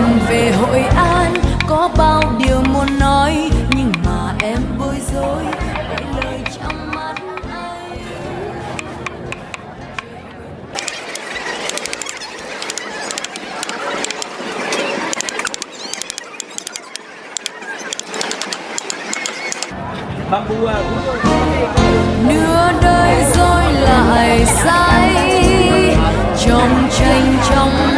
lần về hội an có bao điều muốn nói nhưng mà em bối rối bởi lời trong mắt anh. Nửa đời rồi lại say trong tranh trong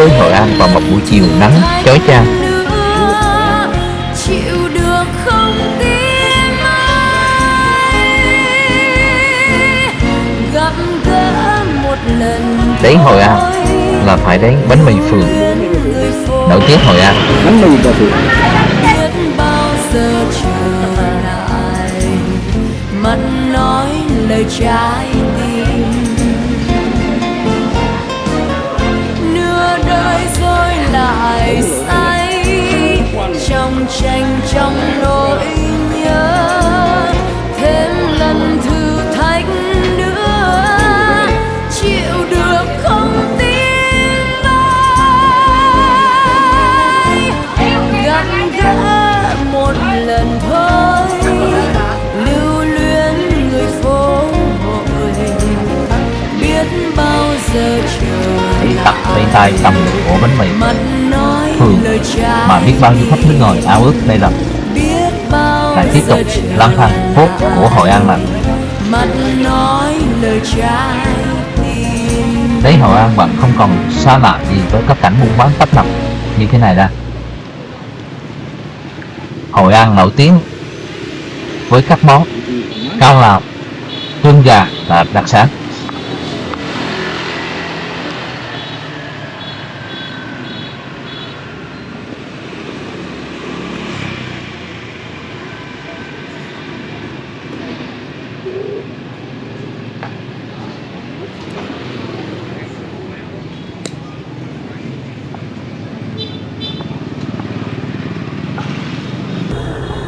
với Hội An vào một buổi chiều nắng chói chang. Đến Hội An là phải đến bánh mì phường. Nổi tiếng Hội An. Bánh mì trở lại mắt nói lời trái trong nỗi nhớ. Thêm lần thử thách nữa chịu được không tin ai gặp gỡ một lần thôi lưu luyến người phố hội biết bao giờ tay tay cầm được ổ bánh mì phường mà biết bao nhiêu khách nước ngoài ao ước đây là lại tiếp tục giờ trở lang thang phố của Hội An lành. Đấy Hội An bạn không còn xa lạ gì với các cảnh buôn bán tấp nập như thế này ra. Hội An nổi tiếng với các món cao lạp, tương gà là đặc sản.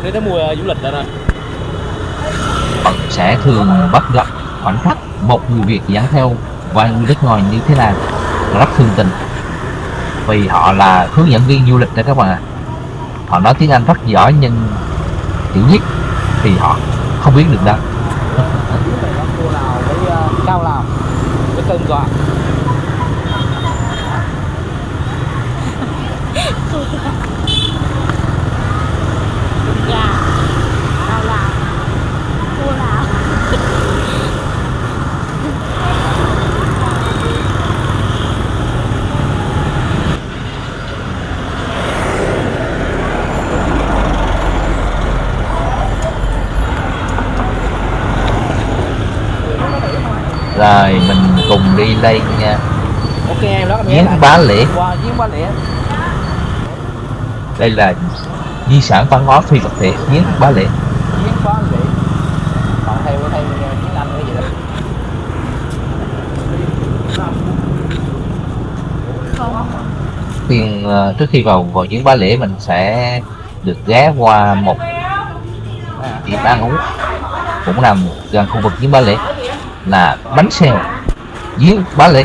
Đến tới mùa du lịch rồi. Nè sẽ thường bắt gặp khoảnh khắc một người Việt dẫn theo vài người nước ngoài như thế này. Rất thương tình. Vì họ là hướng dẫn viên du lịch đó các bạn ạ. Họ nói tiếng Anh rất giỏi nhưng chữ viết thì họ không biết được đâu uh, cao lào gà cao lào cua lào rồi mình cùng đi lên nha. Ok em đó giếng bá lễ. Giếng bá lễ. Đây là di sản văn hóa phi vật thể giếng bá lễ. Giếng bá lễ. Còn theo theo tiếng anh cái gì đó. Khuyên ờ, trước khi vào vào giếng bá lễ mình sẽ được ghé qua một điểm ăn uống. Cũng nằm gần khu vực giếng bá lễ là bánh xèo giếng bá lê.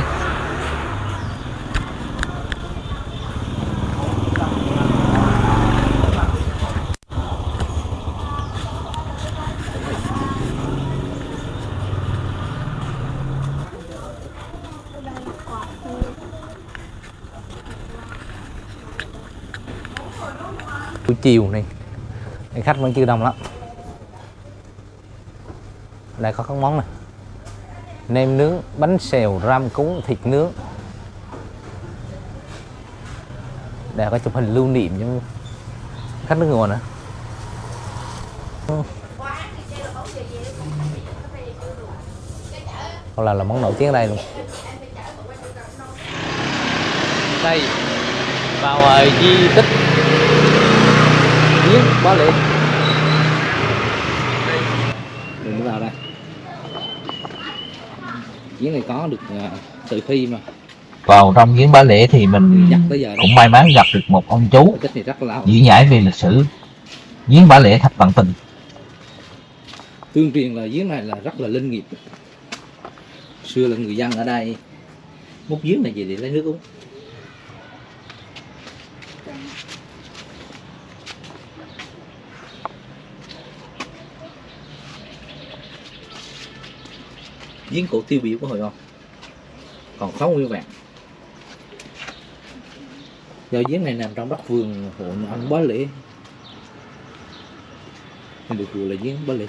Buổi chiều này, khách vẫn chưa đông lắm. Đây có các món này nem nướng, bánh xèo, ram cúng, thịt nướng. Để có chụp hình lưu niệm cho khách nước ngoài nữa hoặc là là món nổi tiếng ở đây luôn. Đây vào di tích. Giếng bá Liệt mình vào đây giếng này có được uh, từ khi mà vào trong giếng bá lễ thì mình đó cũng may mắn gặp được một ông chú diễn giải về lịch sử giếng bá lễ thạch vạn tình tương truyền là giếng này là rất là linh nghiệp xưa là người dân ở đây múc giếng này về để lấy nước uống giếng cổ tiêu biểu của hội không còn khó nguyên vẹn do giếng này nằm trong đất vườn hộ nhà ông bá lễ. Nên được gọi là giếng bá lễ.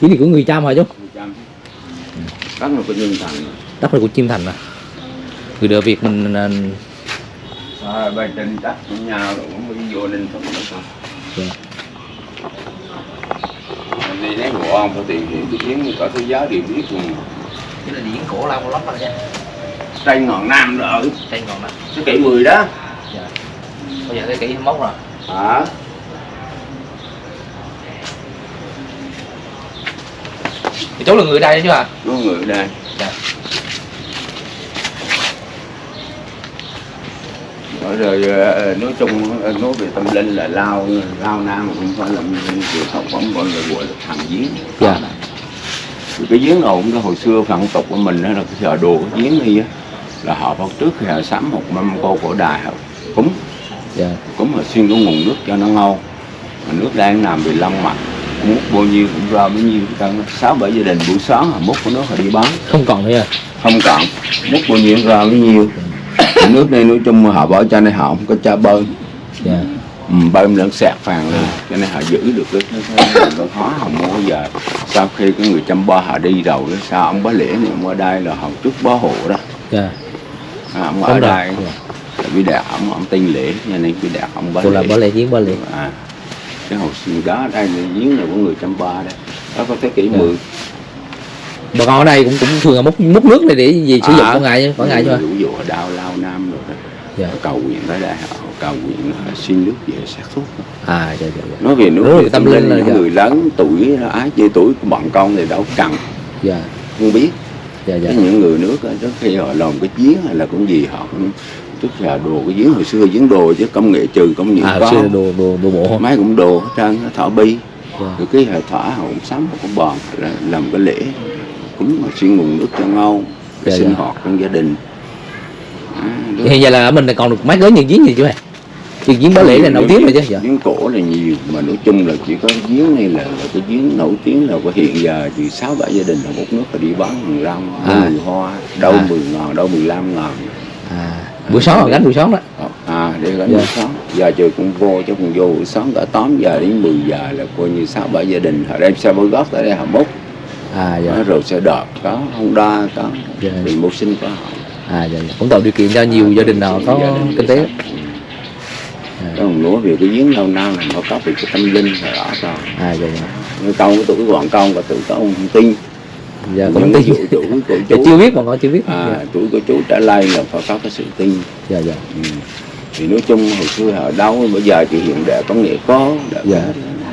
Chỉ là của người Chăm hả chú đất là của nhân thành đất là của chim thành à? Người đời Việt mình à, bên trên đất của rồi cũng mới vô lên không được Dạ. Đi lấy của ông phải tìm hiểu cái chuyến có thế giới đều biết luôn. Cái là giếng cổ lâu lắm rồi nha. Tây ngọn nam rồi đây còn nè thế kỷ 10 đó. Bây giờ thế kỷ 21 rồi. Hả? Thì chú là người đây chứ à có người ở đây. Dạ. Rồi, rồi ờ, nói chung ờ, nói về tâm linh là lao lao nam cũng phải là chịu học bóng gọi là gọi là thằng giếng. Dạ. Thì cái giếng nào cũng cái hồi xưa phận tục của mình đó là cái giờ đồ cái giếng này á là họ vào trước khi họ sắm một mâm cô cổ đài họ cúng. Dạ. Cúng họ xuyên cái nguồn nước cho nó ngâu mà nước đang nằm bị lông mặt múc bao nhiêu cũng ra bấy nhiêu Cả sáu bảy gia đình buổi sáng họ múc cái nước họ đi bán. Không còn nữa à không cần múc bao nhiêu ra bấy nhiêu nước này nói chung họ bỏ cho nên họ không có cho bơm. Dạ. Ừ, bơm lẫn sạc phàn lên cho nên họ giữ được cái cái, cái, hóa họ mua giờ. Sau khi cái người chăm ba họ đi rồi đó sao ông bá lễ này ông ở đây là họ trước bá hộ đó. Dạ. À, ông ở đây Dạ. là đạt ông ông tên lễ cho nên bị đạt ông bá cô là lễ. bá lệ giếng bá lệ à cái hồ xưa đó đây là giếng là của người chăm ba đây. Đó có thế kỷ Dạ. 10 bà con ở đây cũng cũng thường là múc múc nước này để gì sử dụng À. mỗi ngày chứ mỗi ngày à Ví dụ đau lao nam rồi đó. Dạ. Cầu nguyện tới đây họ cầu nguyện họ xin nước về sát thuốc à dạ dạ dạ. Nói về nước là về tâm linh là dạ. người lớn tuổi ái chê tuổi của bọn con thì đâu cần. Dạ. Không biết. Dạ dạ. Cái những người nước trước khi họ làm cái giếng hay là cũng gì họ cũng trước giờ đồ cái giếng hồi xưa giếng đồ chứ công nghệ trừ công nghệ à có xưa là đồ đồ đồ bộ. Mấy cũng đồ hết trơn thọ bi. Dạ. Rồi cái thỏa họ cũng sắm họ cũng bòn là làm cái lễ cũng mà xuyên nguồn nước cho ngâu cái Dạ, sinh dạ. hoạt trong gia đình. À, hiện giờ là ở mình còn được mấy cái những giếng gì chứ mày? Chứ giếng bá lễ là nổi tiếng rồi chứ dạ. Giếng cổ là nhiều mà nói chung là chỉ có giếng này là, là cái giếng nổi tiếng là có hiện giờ chỉ sáu bảy gia đình là một nước là đi bán hàng rong À. mười hoa đâu À. 10 ngàn đâu 15 ngàn. À buổi sáng là gánh buổi sáng đó. À để gánh Dạ. buổi sáng. Giờ trời cũng vô chứ cũng vô buổi sáng cả 8 giờ đến 10 giờ là coi như sáu bảy gia đình. Họ đem xe bơi gót tới đây họ múc à dạ. Đó, rồi xe đợt có Honda có Dạ. thì mưu sinh có họ à dạ, dạ. cũng tạo điều kiện cho nhiều gia đình nào có đình kinh tế. Ừ. Cái hồng lúa về cái giếng lâu năm là nó có về cái tâm linh là rõ rồi. À dạ dạ. Như con của tuổi bọn con và tuổi có ông tin dạ Những cũng tin tuổi, tuổi của dạ, chú chưa biết mà con chưa biết. À, dạ. của chú trở lại là phải có cái sự tin. Dạ dạ. Ừ. thì nói chung hồi xưa họ đâu bây giờ thì hiện đại công nghệ có đã Dạ.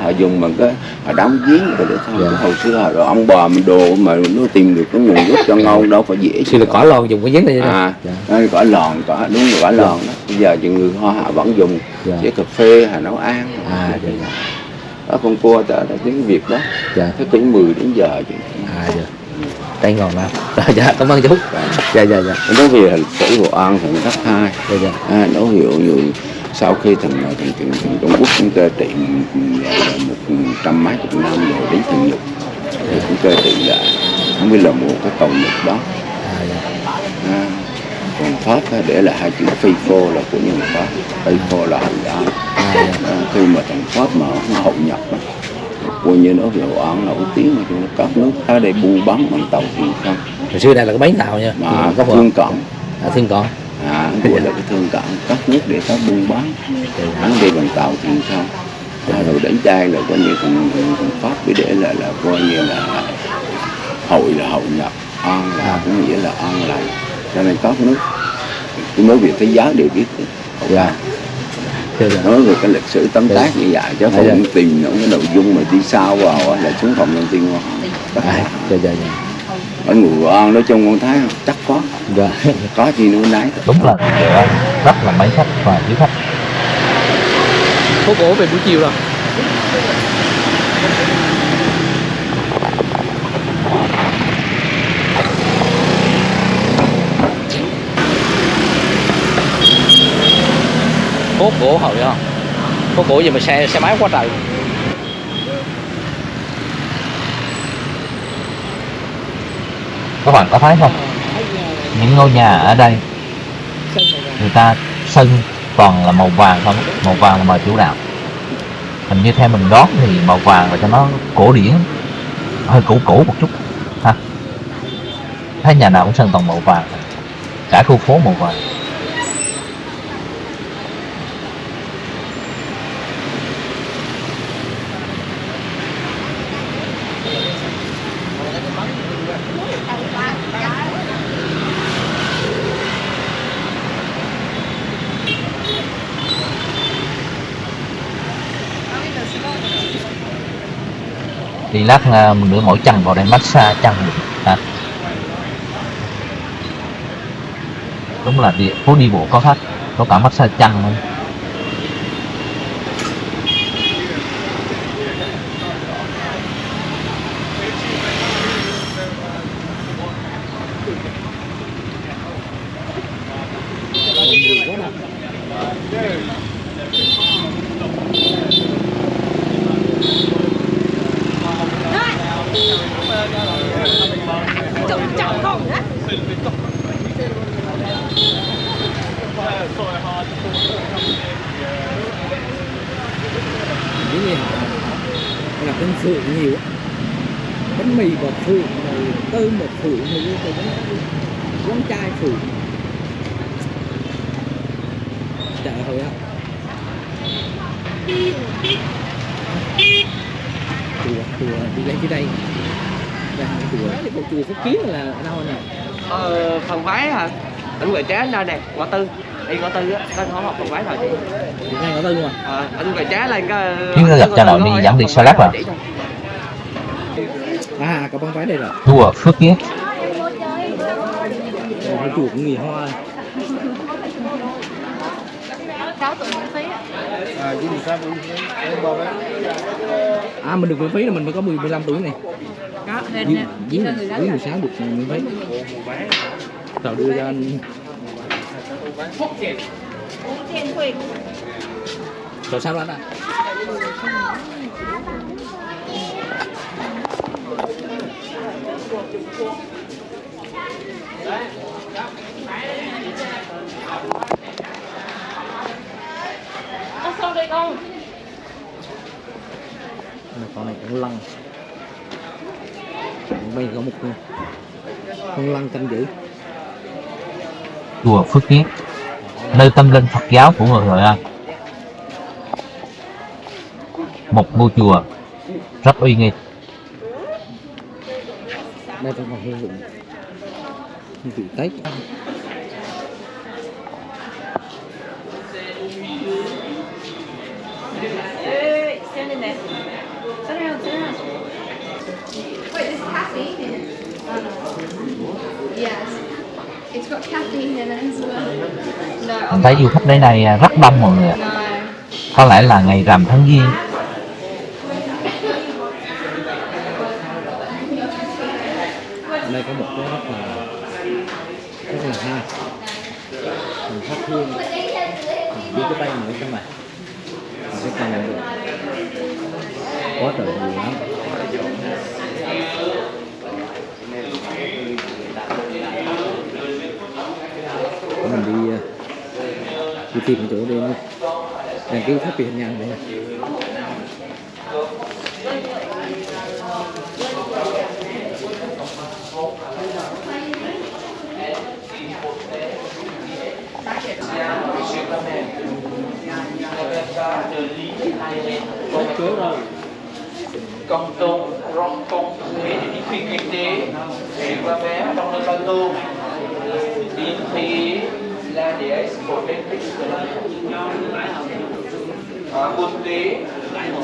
Họ dùng bằng cái họ đóng giếng rồi để thôi Dạ. Hồi xưa họ ông bà mình đồ mà nó tìm được cái nguồn nước cho ngon đâu phải dễ xưa là cỏ lon dùng cái giếng này à dạ. đó, cỏ lòn cỏ đúng rồi cỏ lòn đó. Bây giờ thì người hoa họ vẫn dùng Dạ. với cà phê họ nấu ăn. À dạ dạ. Ở con cua ta ta tiếng Việt đó. Dạ. Thế kỷ 10 đến giờ chứ. À dạ. Đây ngon lắm. Dạ dạ cảm ơn chú. Dạ. Dạ dạ nói về lịch sử Hội An thì cấp hai. Dạ dạ. À, ví dụ như sau khi thằng thằng thằng, thằng Trung Quốc cũng cơ trị một trăm mấy chục năm rồi đến thằng Nhật. Thì cũng cơ trị lại không biết là một cái cầu Nhật đó. À dạ. À, còn Pháp để là hai chữ phi phô là của nhân Pháp. Phi phô là Hội An à dạ. À, khi mà thằng Pháp mà nó hậu nhập á, coi như nó về Hội An nổi tiếng mà chúng nó các nước tới đây bu bắn bằng tàu thuyền không. Hồi xưa đây là cái bến tàu nha? Mà có có thương cận à, thương còn à gọi là cái thương cận các nước để có buôn bán. Hắn đi bằng tàu thuyền không à, rồi đến đây là coi như thằng Pháp để là là coi như là hội là hậu nhập an là À. cũng nghĩa là an lành. Cho nên các nước tôi nói về thế giới đều biết Dạ. Dạ. Dạ nói về cái lịch sử tóm tác như vậy chứ Dạ. không tìm những cái nội dung mà đi sao vào là xuống phòng nhân tiên hoa dạ dạ dạ ở Hội An nói chung con thấy không? chắc có dạ. Có gì nữa nấy đúng là rất là mấy khách và quý khách. Phố cổ về buổi chiều rồi. Phố cổ hậu không phố cổ gì mà xe xe máy quá trời các bạn có thấy không? Những ngôi nhà ở đây, người ta sân toàn là màu vàng không? Màu vàng là màu chủ đạo. Hình như theo mình đoán thì màu vàng là cho nó cổ điển, hơi cũ cũ một chút, ha. Thấy nhà nào cũng sân toàn màu vàng, cả khu phố màu vàng. Thì lát à, mình đưa mỗi chân vào đây massage chân à. đúng là địa phố đi bộ có khách, có cả massage chân luôn Yeah trọng không á những gì họ là bánh phượng nhiều á. bánh mì bột phượng rồi cơm bột phượng rồi cái bánh quán chai phượng chợ hồi á. Chùa chùa đi lên dưới đây. Đây là chùa. Thì bộ chùa phúc kiến là ở đâu nè? Ờ, phần váy hả? Anh Quầy Trá nơi nè, ngõ tư. Đi ngõ tư á, có hỏi học phần váy rồi chị? Ngay ngõ tư mà. Ờ, anh Quầy Trá lên cái Chứ gặp cha nội đi dẫn đi salad à? À có băng váy đây rồi. Chùa Phước Kiến Ồ, chùa cũng nghỉ hoa. Á à mình được miễn phí là mình mới có 10 15 tuổi này. Có, dưới hình lớn dưới 16 được miễn phí. Tao đưa ra anh rồi sao đó anh ạ Có sao đây con con này cũng lăng bây có một con, con lăng canh giữ chùa Phước Kiến nơi tâm linh Phật giáo của người Hội An. Một ngôi chùa rất uy nghi đây còn còn hương vị hương vị tết Wait, there's caffeine in it. Yes. It's got caffeine in it as well. No, mình thấy du khách đến đây rất đông mọi người ạ. no. có lẽ là ngày rằm tháng giêng Ở đây có một cái rất là rất là hay. Mình thắp hương. Mình đưa cái tay nữa cho mày mình sẽ cầm được. Quá trời nhiều lắm. Để mình đi ờ, đi tìm cái chỗ để đăng ký phát hiện công chúa rồi công tôn rong công thế thì đi phi kinh tế thì qua bé trong nơi bao tô đi thì là để của bên tích à quốc tế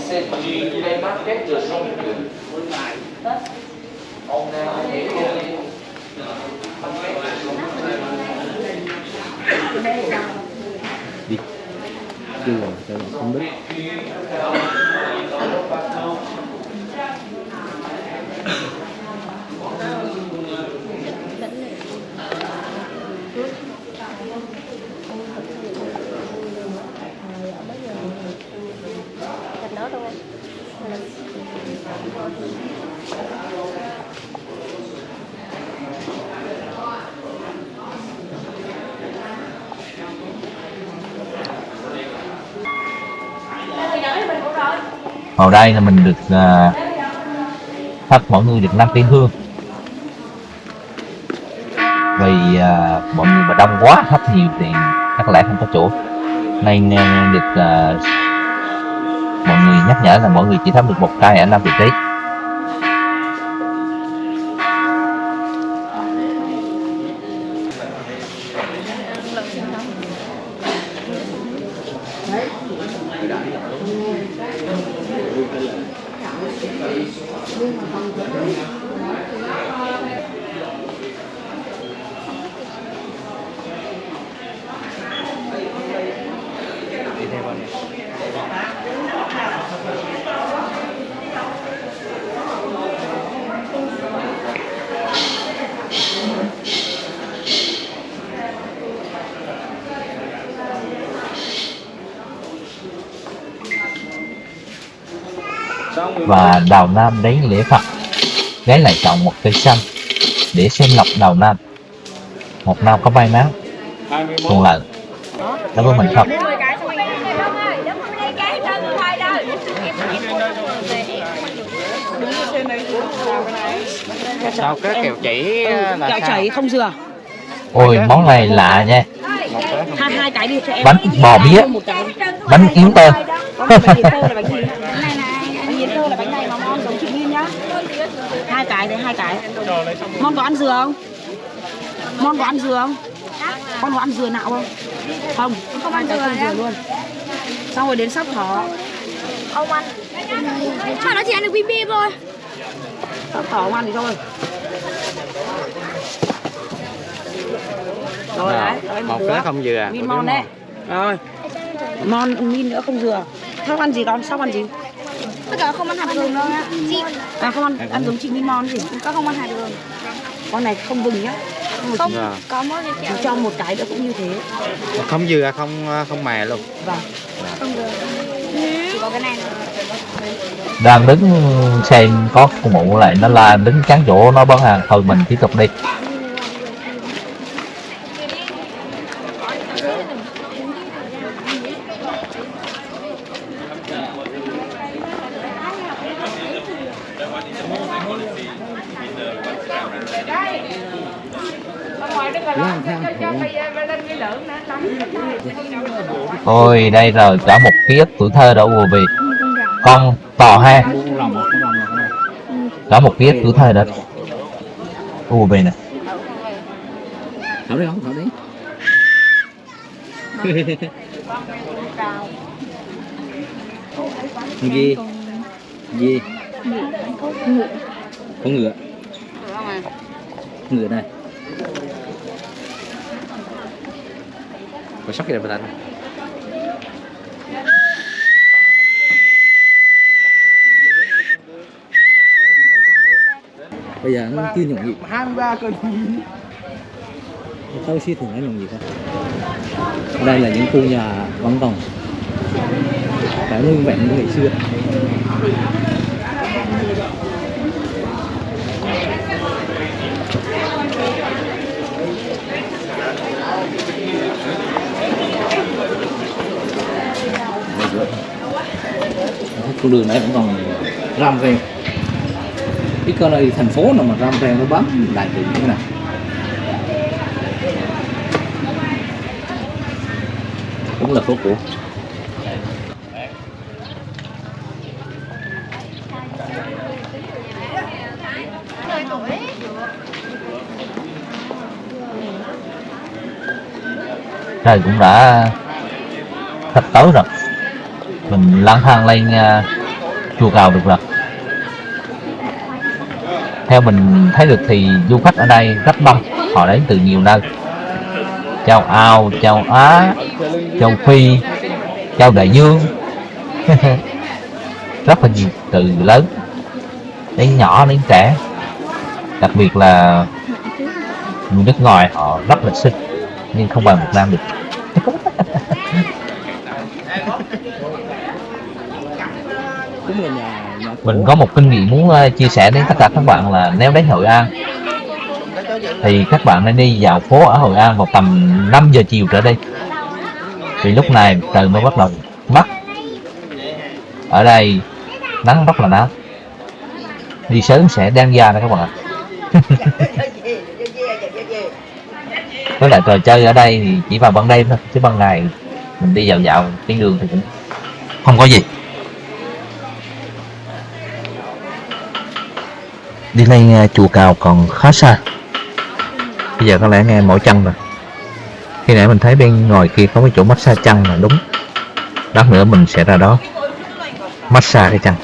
sẽ chỉ lên market de son ông nào để đi chưa rồi cho nó không biết vào đây là mình được uh, thắp mọi người được năm tiên hương. Vì à, mọi người mà đông quá thắp nhiều thì chắc lẽ không có chỗ. Nên à, được à, mọi người nhắc nhở là mọi người chỉ thắp được một cây ở năm vị trí đi và đào nam đến lễ phật. Ghé lại chọn một cây xanh để xem lọc đào nam. Một năm có may mắn thuận lợi. Đối với mình không? Đến 10 cái xong rồi em Đông ơi, đứng ở đây cái chân thôi đâu. Em em mua về em sao cái kẹo chỉ là Kẹo chảy không dừa. Ôi món này lạ nha. Hai hai cái đi cho em. Bánh bò bía bánh yến tơ có một bánh yến tơ là bánh gì này này bánh yến tơ là bánh này mà ngon giống chị Min nhá hai cái đấy hai cái mon có ăn dừa không? Mon có ăn dừa không? Con có ăn dừa nạo không? Không không ăn dừa, không dừa luôn. Xong rồi đến sắp thỏ. Ông ăn. Mà nó chỉ ăn được bim bim thôi. Sắp thỏ không ăn thì thôi. Rồi đấy đấy, một đứa. cái không dừa Min mon đấy. rồi. Mon min nữa không dừa. Sắp ăn gì con? Sắp ăn gì Tất cả không ăn hạt gừng đâu nhá Chị. À không ăn ăn giống chị min mon gì? Con không ăn hạt gừng con này không vừng nhá. Không Dạ. có mỗi cái kẹo. Cho một cái nữa cũng như thế. Không dừa không không mè luôn. Vâng. Không có cái này thôi đang đứng xem có phụ mụ lại nó là đứng chắn chỗ nó bán hàng thôi mình tiếp tục đi ôi, đây rồi cả một ký ức tuổi thơ đã ùa về. Con tò ha. Cả một ký ức tuổi thơ đã ùa về nè. Thảo đi không thảo đi gì gì con ngựa. Ngựa này. Có sóc gì đây anh bây giờ nó chưa nhộn nhịp. 23 cân tao suy thường nó nhộn nhịp không đây là những khu nhà vẫn còn phải nguyên vẹn như ngày xưa. Con đường này vẫn còn ram ren cái cơ này thành phố nào mà ram ren nó bám lại được như thế này cũng là phố cũ trời cũng đã thật tối rồi. Mình lang thang lên uh, chùa cầu được rồi theo mình thấy được thì du khách ở đây rất đông, họ đến từ nhiều nơi. Châu Âu châu Á, châu Phi, châu Đại Dương. Rất là nhiều từ lớn, đến nhỏ, đến trẻ. Đặc biệt là người nước ngoài họ rất lịch sinh nhưng không bằng Việt Nam được. Cũng là nhà mình có một kinh nghiệm muốn ờ, chia sẻ đến tất cả các bạn là nếu đến Hội An thì các bạn nên đi dạo phố ở Hội An vào tầm 5 giờ chiều trở đi. Vì lúc này trời mới bắt đầu mắt ở đây nắng rất là nắng. Đi sớm sẽ đen da đó các bạn ạ. Với lại trò chơi ở đây thì chỉ vào ban đêm thôi, chứ ban ngày mình đi dạo dạo trên đường thì cũng không có gì. Đi lên chùa cầu còn khá xa. Bây giờ có lẽ nghe mỏi chân rồi. Khi nãy mình thấy bên ngoài kia có cái chỗ massage chân là đúng. Lát nữa mình sẽ ra đó. Massage cái chân.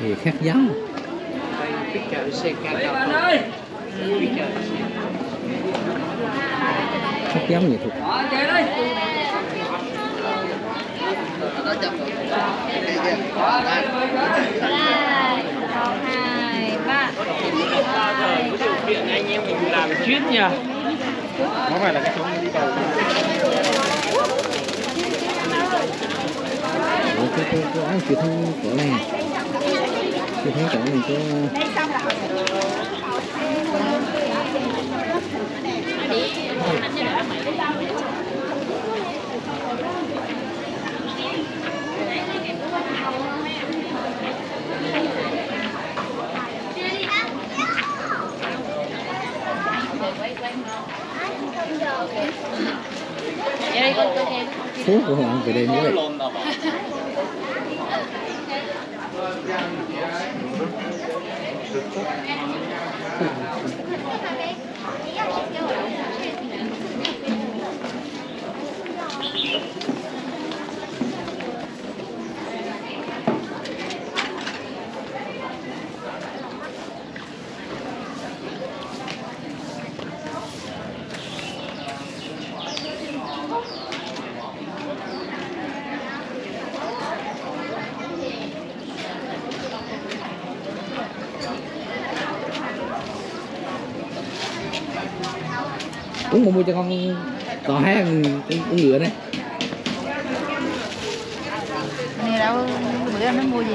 Thì khác giống khác giáo nghệ thuật hai ba Điện anh em mình làm chuyên nha Nó phải là cái chỗ đi cầu cái cái cái áo truyền thông của này truyền thống chỗ này có phố của họ về đêm như vậy Mua cho con cò hai con, con, con ngựa đấy Này đâu bữa anh nó mua gì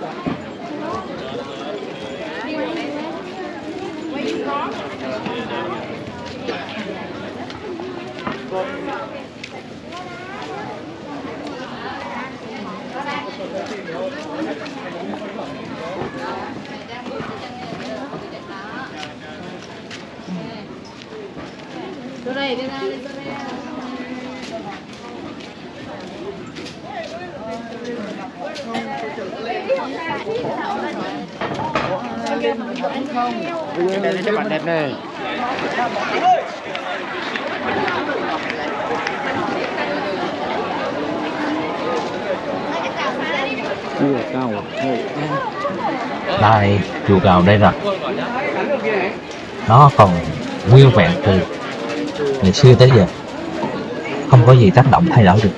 one. Garden Thôi Đây cho bạn đẹp này. Đây chùa cầu đây rồi. Nó còn nguyên vẹn từ ngày xưa tới giờ. Không có gì tác động thay đổi được.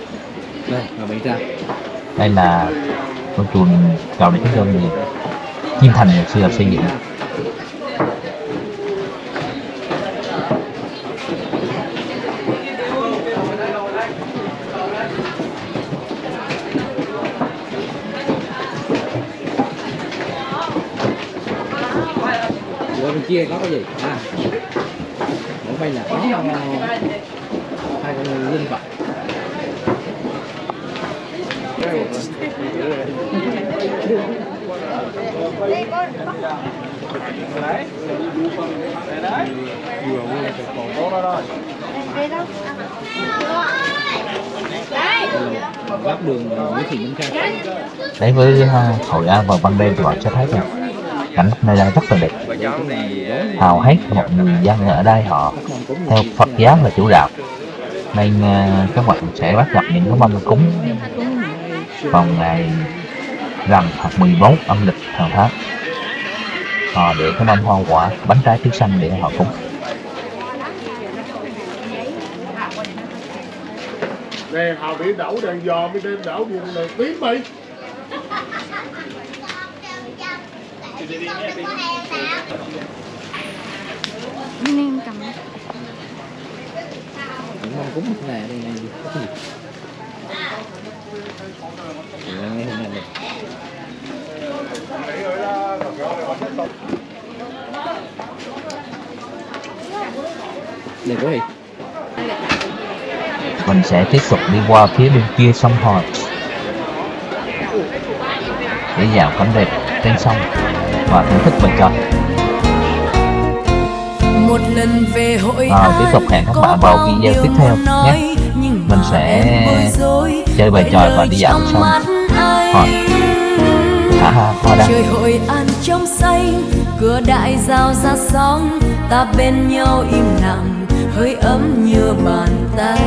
Đây, là con chùa cầu này chúng tôi Kim Thành ngày xưa xây dựng Bên kia có cái gì? À. Ở đây là có hai con linh vật. Góc đường Nguyễn Thị Minh Khai. đấy với uh, Hội An vào ban đêm thì bạn sẽ thấy rằng cảnh nơi đây rất là đẹp hào hết một người dân ở đây họ theo Phật giáo là chủ đạo. Nên ờ, các bạn sẽ bắt gặp những cái mâm cúng vào ngày rằm hoặc 14 âm lịch hàng tháng. Họ để cái mâm hoa quả bánh trái trứng xanh để họ cúng. Nè, họ bị đậu đèn giò mới đem đậu đèn tím mày. Nên em cầm Những mong cúng thế này đây này có gì? Thì ngay hôm nay này. Đây có mình sẽ tiếp tục đi qua phía bên kia sông Hòn để dạo cảnh đẹp trên sông và thưởng thức bài tròi một lần về hội an tiếp tục hẹn các bạn vào video tiếp theo nhé. Mình sẽ chơi bài tròi và đi dạo xong. hoa đăng trời hội an trong xanh cửa đại giao ra sóng ta bên nhau im lặng hơi ấm như bàn tay